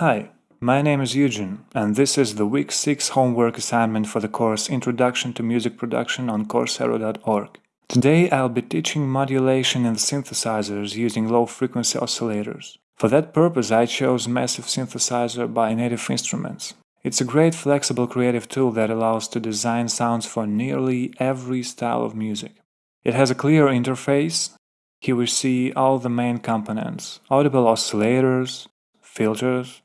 Hi, my name is Eugen, and this is the Week 6 homework assignment for the course Introduction to Music Production on Coursera.org. Today I'll be teaching modulation in synthesizers using low-frequency oscillators. For that purpose I chose Massive Synthesizer by Native Instruments. It's a great flexible creative tool that allows to design sounds for nearly every style of music. It has a clear interface. Here we see all the main components, audible oscillators, filters,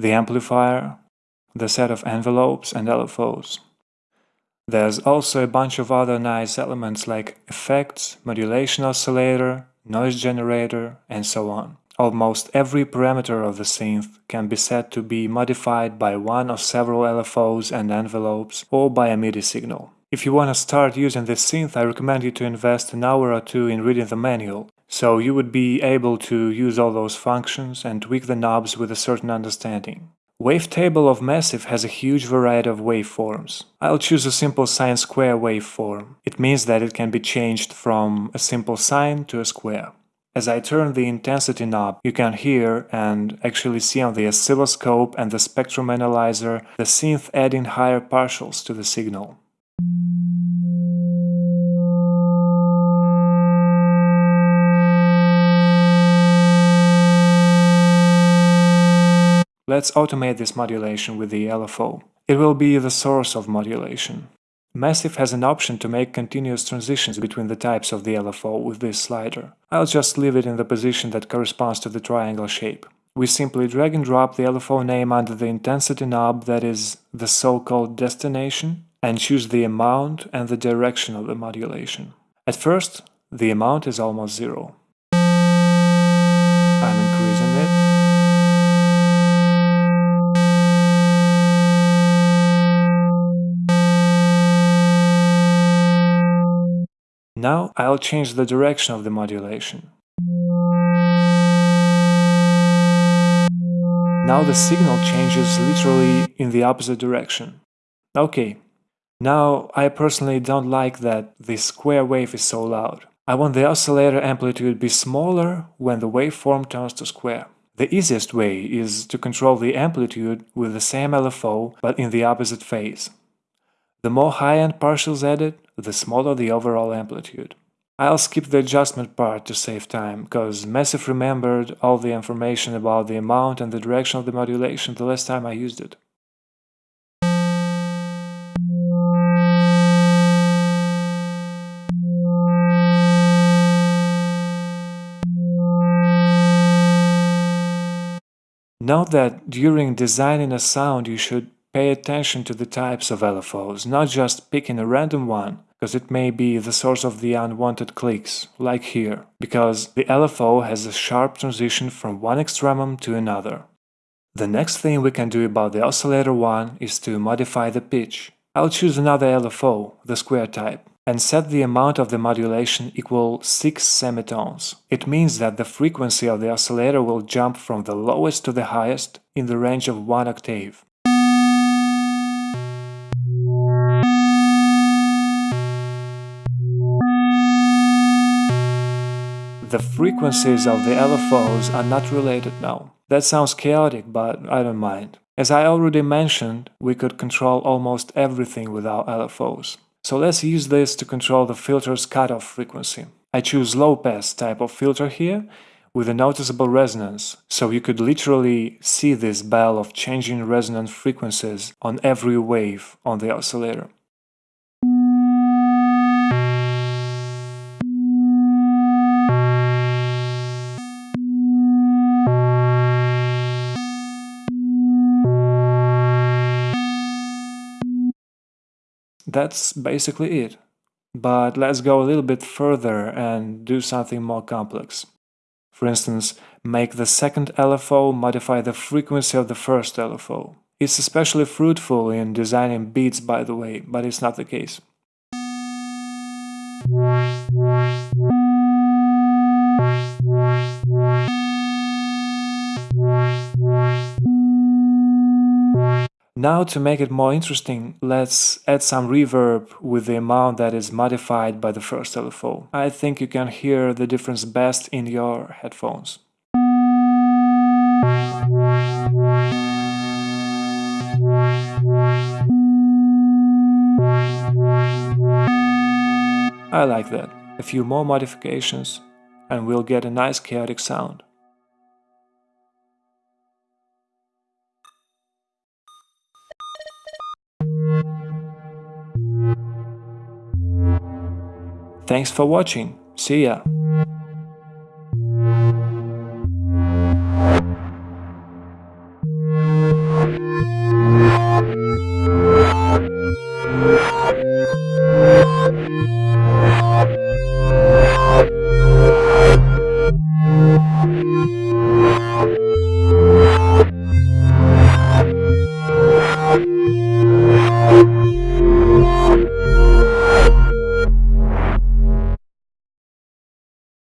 the amplifier, the set of envelopes and LFOs. There's also a bunch of other nice elements like effects, modulation oscillator, noise generator, and so on. Almost every parameter of the synth can be set to be modified by one or several LFOs and envelopes or by a MIDI signal. If you want to start using this synth, I recommend you to invest an hour or two in reading the manual, so you would be able to use all those functions and tweak the knobs with a certain understanding. Wavetable of Massive has a huge variety of waveforms. I'll choose a simple sine square waveform. It means that it can be changed from a simple sine to a square. As I turn the intensity knob, you can hear and actually see on the oscilloscope and the spectrum analyzer the synth adding higher partials to the signal. Let's automate this modulation with the LFO. It will be the source of modulation. Massive has an option to make continuous transitions between the types of the LFO with this slider. I'll just leave it in the position that corresponds to the triangle shape. We simply drag and drop the LFO name under the intensity knob that is the so-called destination and choose the amount and the direction of the modulation. At first, the amount is almost zero. I'm increasing it. Now I'll change the direction of the modulation. Now the signal changes literally in the opposite direction. Okay, now, I personally don't like that the square wave is so loud. I want the oscillator amplitude to be smaller when the waveform turns to square. The easiest way is to control the amplitude with the same LFO but in the opposite phase. The more high-end partials added, the smaller the overall amplitude. I'll skip the adjustment part to save time, cause Massive remembered all the information about the amount and the direction of the modulation the last time I used it. Note that during designing a sound you should pay attention to the types of LFOs, not just picking a random one, because it may be the source of the unwanted clicks, like here, because the LFO has a sharp transition from one extremum to another. The next thing we can do about the oscillator one is to modify the pitch. I'll choose another LFO, the square type and set the amount of the modulation equal 6 semitones. It means that the frequency of the oscillator will jump from the lowest to the highest in the range of 1 octave. The frequencies of the LFOs are not related now. That sounds chaotic, but I don't mind. As I already mentioned, we could control almost everything with our LFOs. So let's use this to control the filter's cutoff frequency. I choose low pass type of filter here with a noticeable resonance, so you could literally see this bell of changing resonant frequencies on every wave on the oscillator. That's basically it. But let's go a little bit further and do something more complex. For instance, make the second LFO modify the frequency of the first LFO. It's especially fruitful in designing beats by the way, but it's not the case. Now to make it more interesting, let's add some reverb with the amount that is modified by the first LFO. I think you can hear the difference best in your headphones. I like that. A few more modifications and we'll get a nice chaotic sound. Thanks for watching. See ya!